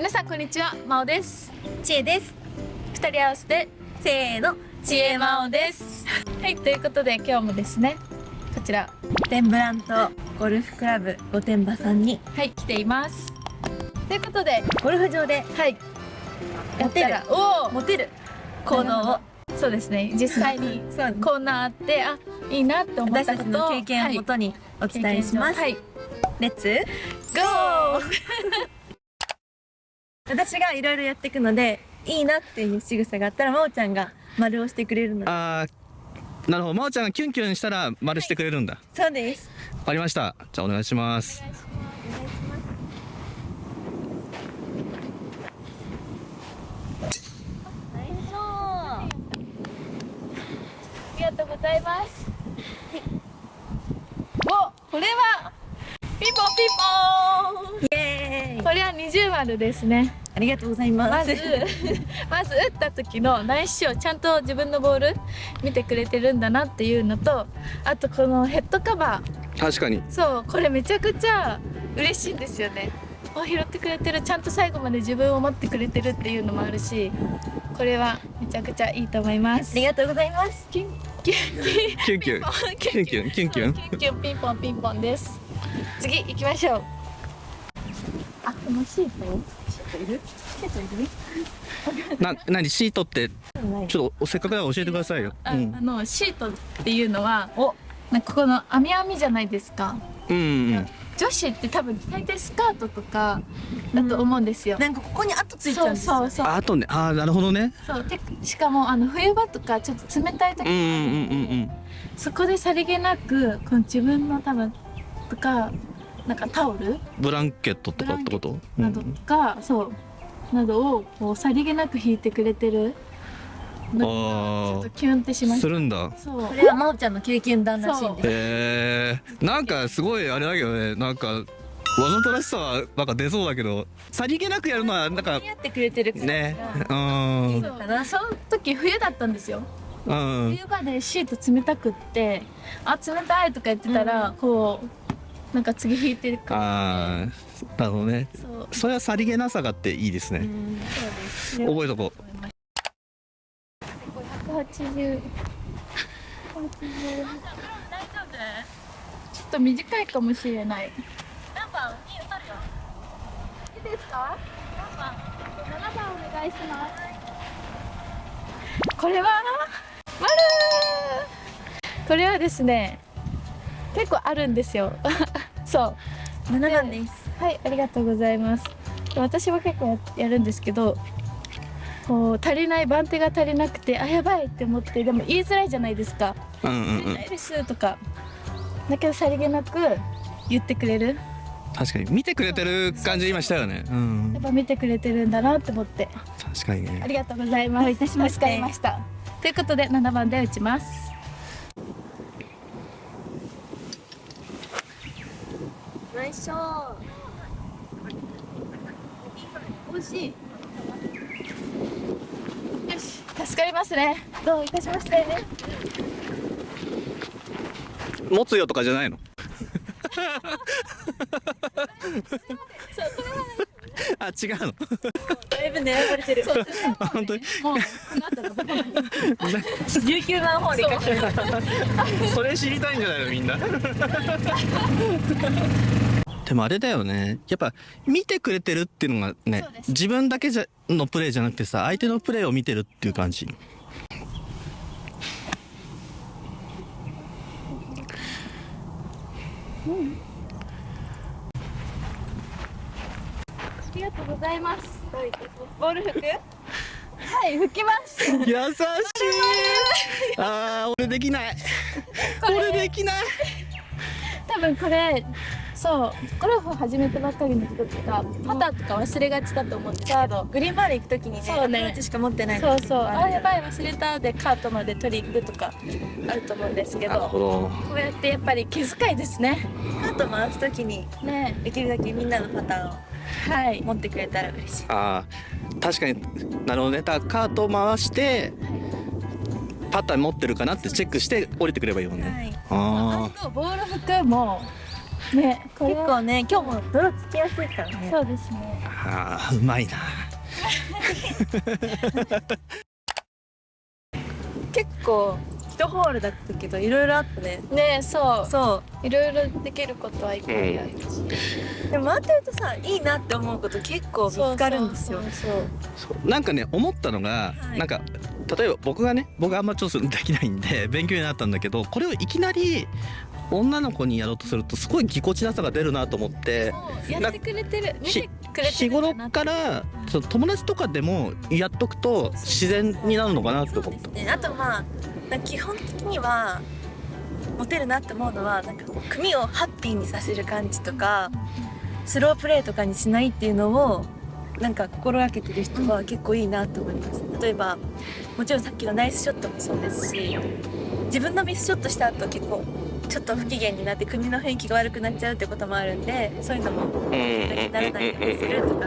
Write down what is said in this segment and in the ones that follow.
皆さんこんにちはまおです。ちえです。二人合わせてせーのちえまおです。はいということで今日もですねこちらテンブラントゴルフクラブ御殿場さんにはい来ています。ということでゴルフ場ではい。やったらおお。モテる。行動をそうですね実際に こんなあってあいいなって思っ私たことの経験をもとにお伝えします、はいレッツゴー私がいろいろやっていくのでいいなっていう仕草があったらまおちゃんが丸をしてくれるので。あーなるほど。真央ちゃんがキュンキュンしたら丸してくれるんだ、そうです。わかりました。じゃあお願いします。ありがとうございます。お、これはピンポンピンポイエーイ。ン。これは二重丸ですね。ありがとうございます。まず まず打った時の内視鏡ちゃんと自分のボール見てくれてるんだなっていうのと、あとこのヘッドカバー、確かに。そうこれめちゃくちゃ嬉しいんですよね。お拾ってくれてるちゃんと最後まで自分を持ってくれてるっていうのもあるしこれはめちゃくちゃいいと思います。ありがとうございます。キュンキュンキュンキュン。キュンキュン。キュンキュンキュンキュンピンポンピンポンです。次行きましょうのシートシートいる？シートいる？な何シートって？ちょっとせっかくだから教えてくださいよ。あ,、うん。あのシートっていうのはお。なんかこの網網じゃないですか？うんうん。女子って多分大体スカートとかだと思うんですよ、なんかここに跡ついちゃうんですよそうそうああとね。ああなるほどね。そうでしかもあの冬場とかちょっと冷たい時、うんうんうんうん。そこでさりげなくこの自分の多分とかなんかタオル？ブランケットとかってこと？などが、そう。などをこうさりげなく引いてくれてる。ちょっあとキュンってしまあしたするんだ。そう。これはまおちゃんの経験談らしいんです。へえなんかすごいあれだけどね。なんかわざとらしさはなんか出そうだけどさりげなくやるのはなんか似合ってくれてるから。ね。うん。そうその時冬だったんですよ。うん。冬場でシート冷たくってあ冷たいとか言ってたら、こうなんか次引いてるからああなるほどね。そう。それはさりげなさがあっていいですね、そうです。覚えとこ180 180ちょっと短いかもしれない。何番いいですか？何番7番お願いします。これは？丸これはですね結構あるんですよ そう7番ですはい、ありがとうございます。私は結構ややるんですけど、こう足りない番手が足りなくて、あやばいって思って、でも言いづらいじゃないですか。ううんうんうん足りないですとか。だけどさりげなく言ってくれる。確かに見てくれてる感じ今したよねうんやっぱ見てくれてるんだなって思って、確かにねありがとうございます。いたしましてました。ということで7番で打ちます。ナイスショー惜しい。よし、助かりますね。どういたしまして。持つよとかじゃないの？あ 違うの。だいぶ狙われてる。そう、あ本。当にもう、この後のとこまで19番ホール行かせてそれ知りたいんじゃないのみんなでもあれだよね。やっぱ見てくれてるっていうのがね自分だけじゃのプレーじゃなくてさ相手のプレーを見てるっていう感じ。ありがとうございます。ボール吹く？はい、吹きます。優しい。あー俺できない。俺できない。多分これ、そう、ゴルフ始めたばっかりの人とか、パターとか忘れがちだと思うんですけど。グリーンバール行くときにねそうねアプローチしか持ってないそうそう、あ、やいばい忘れたでカートまで取り行くとかあると思うんですけど。どこうやってやっぱり気遣いですね。カート回すときにね、できるだけみんなのパターンをはい。持ってくれたら嬉しいあー確かになるほどねだからカートを回してパターン持ってるかなってチェックして降りてくればいいもんね、はいああとボールもね結構ね今日も泥つきやすいからね。そうですね。あーうまいな。結構一ホールだったけどいろいろあったね。ねそう。そいろいろできることはいっぱいあるし、うでも回ってるとさいいなって思うこと結構見つかるんですよ。そうそうそうなんかね思ったのが、はい。なんか例えば僕がね僕あんまちょっとできないんで勉強になったんだけどこれをいきなり女の子にやろうとするとすごいぎこちなさが出るなと思ってやってくれてる。見ひてくれて日頃からその友達とかでもやっとくと自然になるのかなって思った。ね、あとまあ基本的にはモテるなって思うのはなんか組をハッピーにさせる感じとかスロープレーとかにしないっていうのをなんか心がけてる人は結構いいなと思います。例えばもちろんさっきのナイスショットもそうですし自分のミスショットした後結構ちょっと不機嫌になって組の雰囲気が悪くなっちゃうってこともあるんでそういうのもならないようにするとか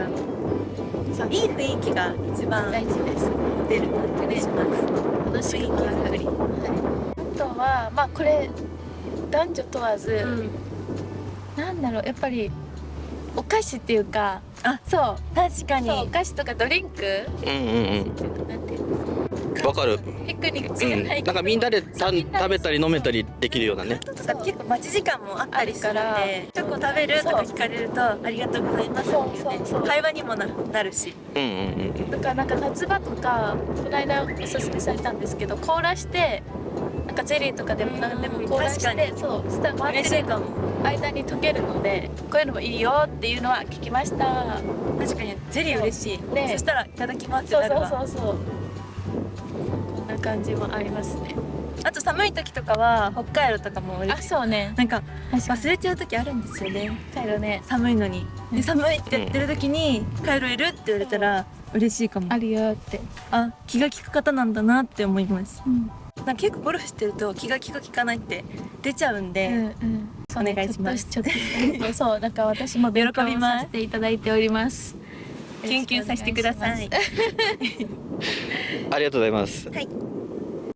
そういい雰囲気が一番大事です出る感じがします。楽しく作り、はい、あとはまあこれ男女問わず、うんなんだろうやっぱりお菓子っていうかあそう確かにそうお菓子とかドリンク？うんうんなんていうの？うん。わかる。ピクニックじうん。ゃないけど、なんかみんなでた食べたり飲めたりできるようなね。結構待ち時間もあったりするんでチョコ食べるとか聞かれるとありがとうございますっていうね。そうそうそう会話にもななるしうんうんうんだからなん。か夏場とかこの間おすすめされたんですけど凍らしてなんかゼリーとかでも何でも凍らし確てそうそしたら回ってる間に溶けるのでこういうのもいいよっていうのは聞きました。確かにゼリー嬉しい、ね。そしたらいただきますってそうなるわ。そうそうそうこんな感じもありますね。あと寒い時とかは北海道とかも嬉あしいそうね。なんか忘れちゃう時あるんですよね。帰るね。寒いのに。うん。で寒いって言ってる時に「カイロいる?」って言われたら嬉しいかも。あるよって、あ気が利く方なんだなって思います。うん。なんか結構ゴルフしてると気が利く利かないって出ちゃうんで、うんうん。お願いします。ちょっとちょっとそうなんか私も勉強喜びます。させていただいております。研究させてください。ありがとうございます。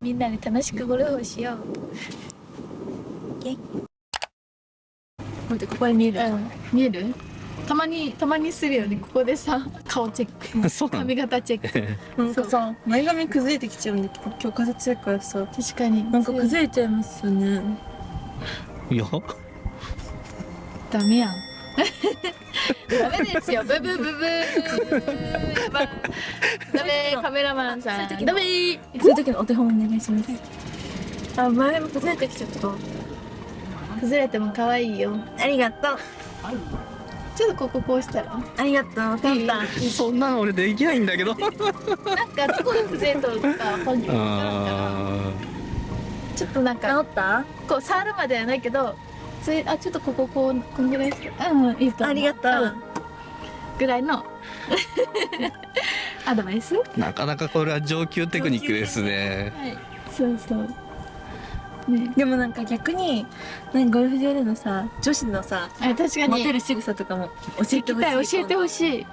みんなで楽しくゴルフをしよう。待ってここで見える、うん。見える？たまにたまにするよね。ここでさ顔チェック。髪型チェック。なんかさ前髪崩れてきちゃうんだけど今日風強いからさ。確かに。なんか崩れちゃいますよね。いや。ダメやんダメですよ。ブブブブー。ダメ。カメラマンさん。ダメ。そういう時のお手本お願いします。あ前も崩れてきちゃった。崩れても可愛いよ。ありがとう。ちょっとこここうしたら？ありがとう。分かったそんなの俺できないんだけど。なんかどこが崩れとるか本人わからんから。あちょっとなんか治った？こう触るまではないけどついあちょっとこここうこんぐらいして。うんいいと思う。ありがとう。うん。ぐらいの。アドバイス？なかなかこれは上級テクニックですね。い。そうそう。ね。でもなんか逆になゴルフ場でのさ女子のさあ確かに。モテる仕草とかも教えてほしい。教えてほしい。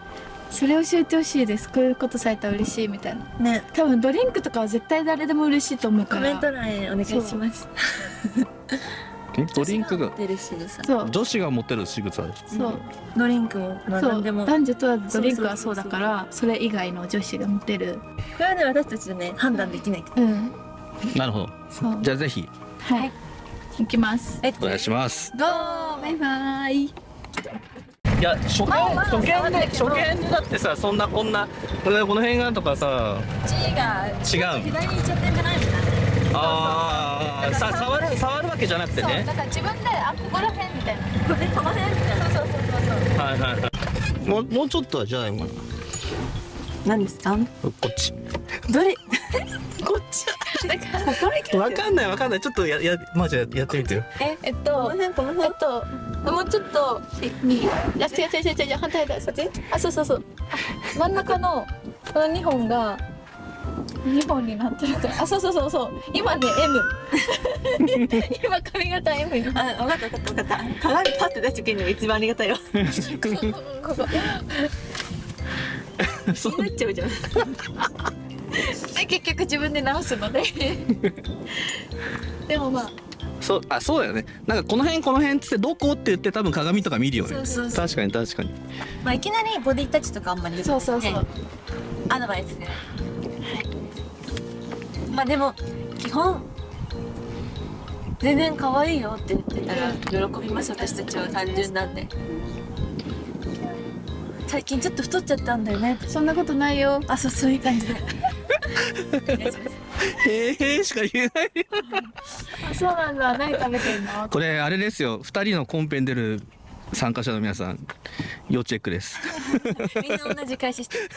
それ教えてほしいです。こういうことされたら嬉しいみたいな。ね。多分ドリンクとかは絶対誰でも嬉しいと思うから。コメント欄へお願いしますドリンクが。女子が持ってる仕草。そう。ドリンクもまあそう何でも。こ男女問わずドリンクはそうだからそれ以外の女子が持てる。れはね私たちでね判断できない。うん。なるほど。じゃあぜひ。はい。行きます。えお願いします。ゴーバイバイ。いや初見初見で初見でだってさそんなこんなこれこの辺がとかさ。血が違う。左に行っちゃってんじゃないみたいな。ああさ触る触るわけじゃなくてね。だから自分であここら辺みたいな。これこの辺みたいなそうそうそうそうはいはいはい。もうもうちょっとはじゃないかな。何ですか？こっち。どれ？こっちだからこれわかんないわかんない。ちょっとややまあじゃあやってみてよ。ええっことの辺このえ辺っともうちょっと右いや違う違う違う違う反対だそっち？あそうそうそう。あ真ん中のこの2本が2本になってるからあそうそうそうそう。今ね M 今髪型 M にあ分かった分かった分かった。鏡パッて出してくれるのが一番ありがたいよ。気ここそうになっちゃうじゃん。で結局自分で直すので でもまあ。そうあそうだよね。なんかこの辺この辺っつってどこって言って多分鏡とか見るよね。そうそうそう。確かに確かに。まあいきなりボディタッチとかあんまり、ね、そうそうそう。アドバイスで、はい、まあでも基本全然可愛いよって言ってたら喜びます私たちは単純なんで。最近ちょっと太っちゃったんだよね。そんなことないよ。あそうそういう感じで。へえしか言えないよ。あそうなんだ。何食べてんの？これあれですよ。2人のコンペに出る参加者の皆さん要チェックです。みんな同じ開始して。る